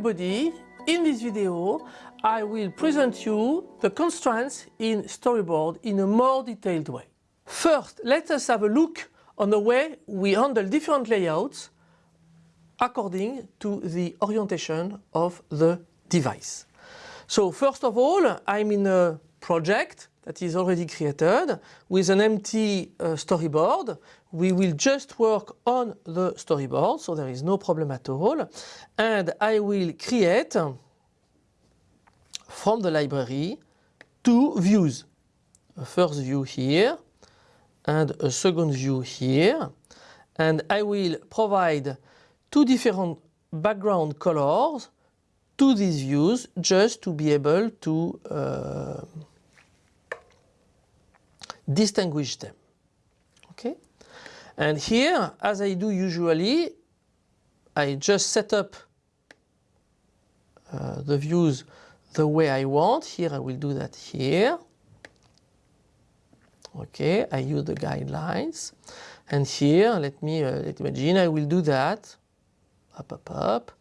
everybody, in this video I will present you the constraints in storyboard in a more detailed way. First, let us have a look on the way we handle different layouts according to the orientation of the device. So first of all, I'm in a project that is already created with an empty uh, storyboard. We will just work on the storyboard, so there is no problem at all. And I will create from the library two views. A first view here and a second view here. And I will provide two different background colors to these views just to be able to uh, distinguish them. Okay? And here, as I do usually, I just set up uh, the views the way I want. Here I will do that here. Okay, I use the guidelines. And here, let me uh, imagine I will do that. Up, up, up.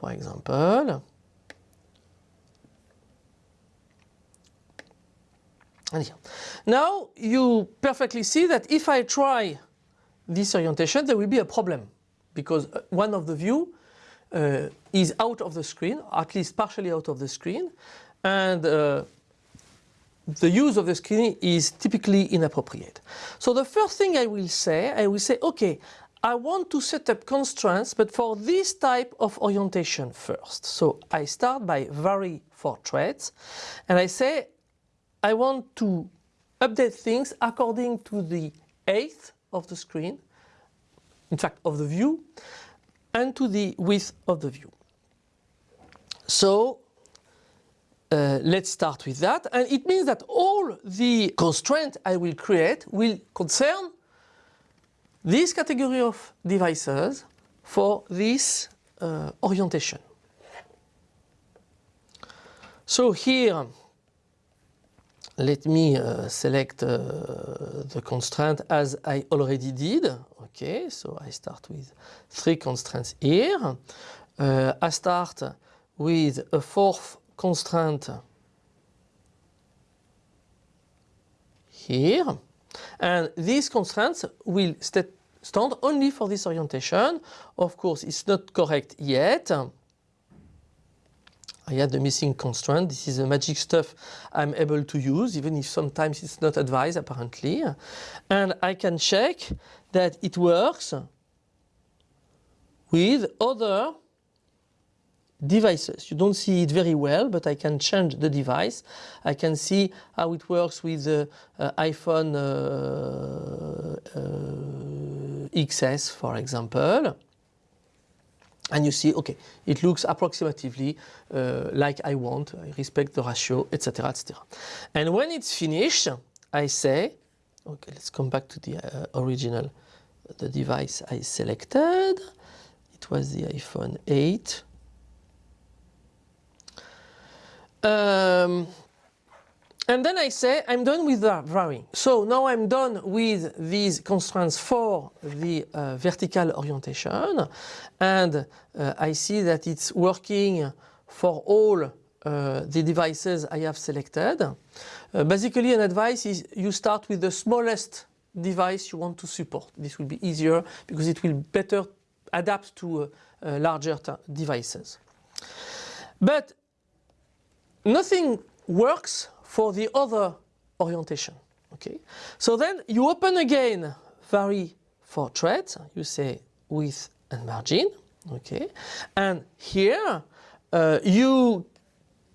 For example. Here. Now you perfectly see that if I try this orientation, there will be a problem because uh, one of the view uh, is out of the screen, at least partially out of the screen, and uh, the use of the screen is typically inappropriate. So the first thing I will say, I will say, okay, I want to set up constraints, but for this type of orientation first. So I start by vary for traits, and I say I want to update things according to the height of the screen, in fact of the view, and to the width of the view. So uh, let's start with that. And it means that all the constraints I will create will concern this category of devices for this uh, orientation. So here, let me uh, select uh, the constraint as I already did. Okay, so I start with three constraints here. Uh, I start with a fourth constraint here. And these constraints will stand only for this orientation. Of course, it's not correct yet. I had the missing constraint. This is the magic stuff I'm able to use, even if sometimes it's not advised apparently. And I can check that it works with other devices. You don't see it very well, but I can change the device. I can see how it works with the uh, iPhone uh, uh, XS, for example. And you see, okay, it looks approximatively uh, like I want, I respect the ratio, etc., etc. And when it's finished, I say, okay, let's come back to the uh, original, the device I selected. It was the iPhone 8. Um, and then I say I'm done with the varying. So now I'm done with these constraints for the uh, vertical orientation and uh, I see that it's working for all uh, the devices I have selected. Uh, basically an advice is you start with the smallest device you want to support. This will be easier because it will better adapt to uh, uh, larger devices. But nothing works for the other orientation. Okay, so then you open again vary for traits. You say width and margin. Okay, and here uh, you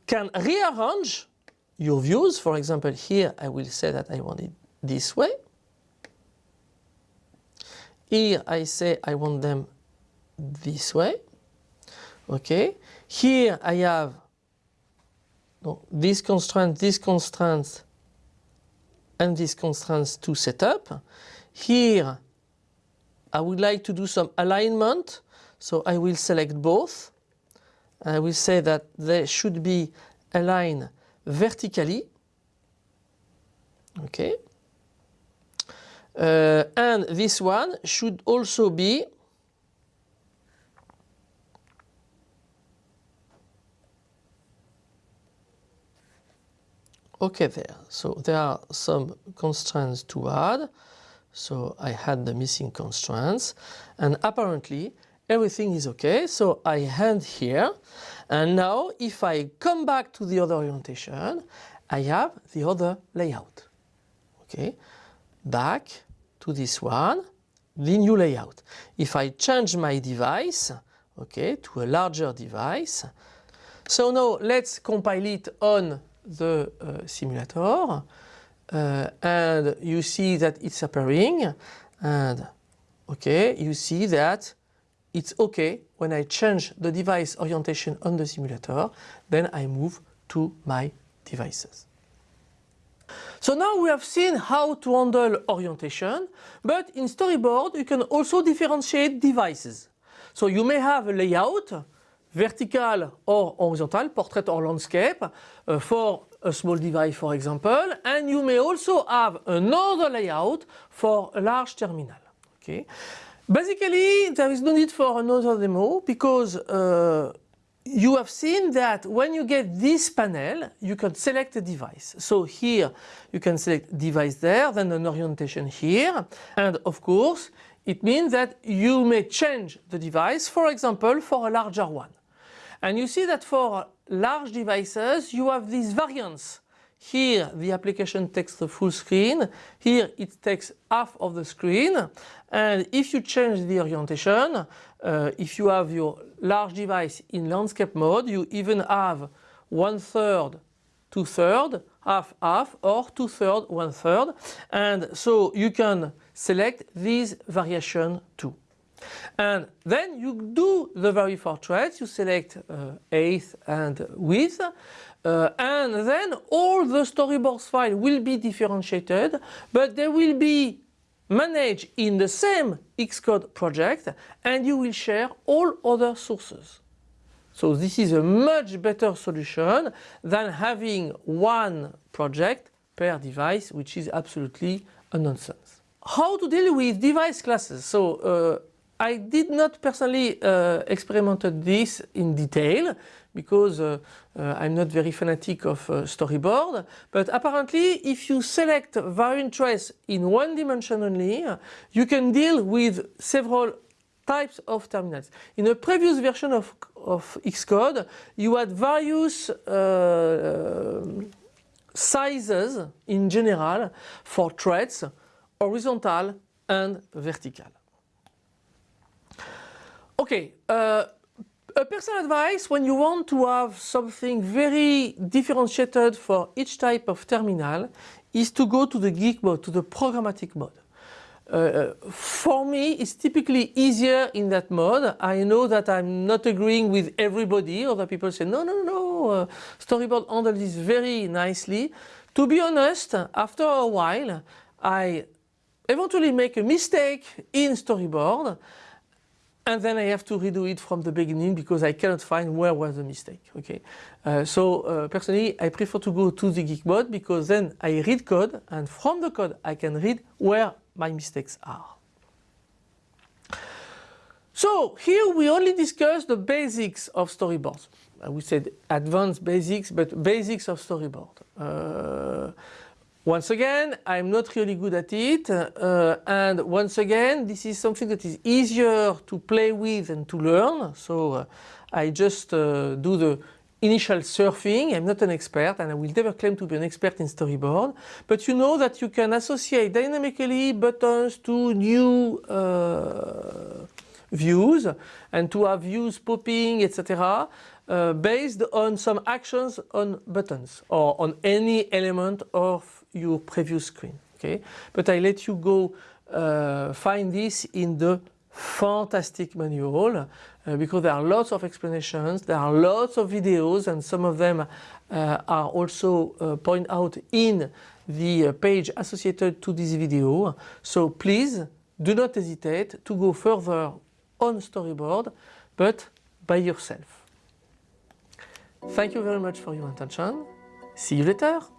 can rearrange your views. For example, here I will say that I want it this way. Here I say I want them this way. Okay, here I have donc, these constraints, these constraints, and these constraints to set up. Here, I would like to do some alignment, so I will select both. I will say that they should be aligned vertically. Okay. Uh, and this one should also be okay there. So there are some constraints to add. So I had the missing constraints and apparently everything is okay. So I hand here and now if I come back to the other orientation, I have the other layout. Okay, back to this one, the new layout. If I change my device, okay, to a larger device, so now let's compile it on the uh, simulator uh, and you see that it's appearing and okay you see that it's okay when I change the device orientation on the simulator then I move to my devices. So now we have seen how to handle orientation but in storyboard you can also differentiate devices. So you may have a layout vertical or horizontal, portrait or landscape uh, for a small device for example and you may also have another layout for a large terminal. Okay. Basically there is no need for another demo because uh, you have seen that when you get this panel you can select a device. So here you can select device there then an orientation here and of course it means that you may change the device for example for a larger one. And you see that for large devices you have these variants. Here the application takes the full screen, here it takes half of the screen and if you change the orientation, uh, if you have your large device in landscape mode you even have one third, two third, half half or two third, one third and so you can select these variation too. And then you do the vary for traits, you select uh, eighth and width uh, and then all the storyboards file will be differentiated but they will be managed in the same Xcode project and you will share all other sources. So this is a much better solution than having one project per device which is absolutely a nonsense. How to deal with device classes? So uh, I did not personally uh, experimented this in detail because uh, uh, I'm not very fanatic of uh, storyboard but apparently if you select variant trace in one dimension only you can deal with several types of terminals. In a previous version of, of Xcode you had various uh, sizes in general for threads horizontal and vertical. Okay, uh, a personal advice when you want to have something very differentiated for each type of terminal is to go to the geek mode, to the programmatic mode. Uh, uh, for me it's typically easier in that mode. I know that I'm not agreeing with everybody. Other people say no no no uh, storyboard handles this very nicely. To be honest after a while I eventually make a mistake in storyboard and then I have to redo it from the beginning because I cannot find where was the mistake. Okay, uh, so uh, personally I prefer to go to the geek mode because then I read code and from the code I can read where my mistakes are. So here we only discuss the basics of storyboards. I would say advanced basics, but basics of storyboard. Uh, once again, I'm not really good at it uh, and once again this is something that is easier to play with and to learn. So uh, I just uh, do the initial surfing. I'm not an expert and I will never claim to be an expert in storyboard. But you know that you can associate dynamically buttons to new uh, views and to have views popping etc. Uh, based on some actions on buttons or on any element of your previous screen. Okay, but I let you go uh, find this in the fantastic manual uh, because there are lots of explanations, there are lots of videos and some of them uh, are also uh, point out in the uh, page associated to this video. So please do not hesitate to go further on storyboard but by yourself. Thank you very much for your attention. See you later.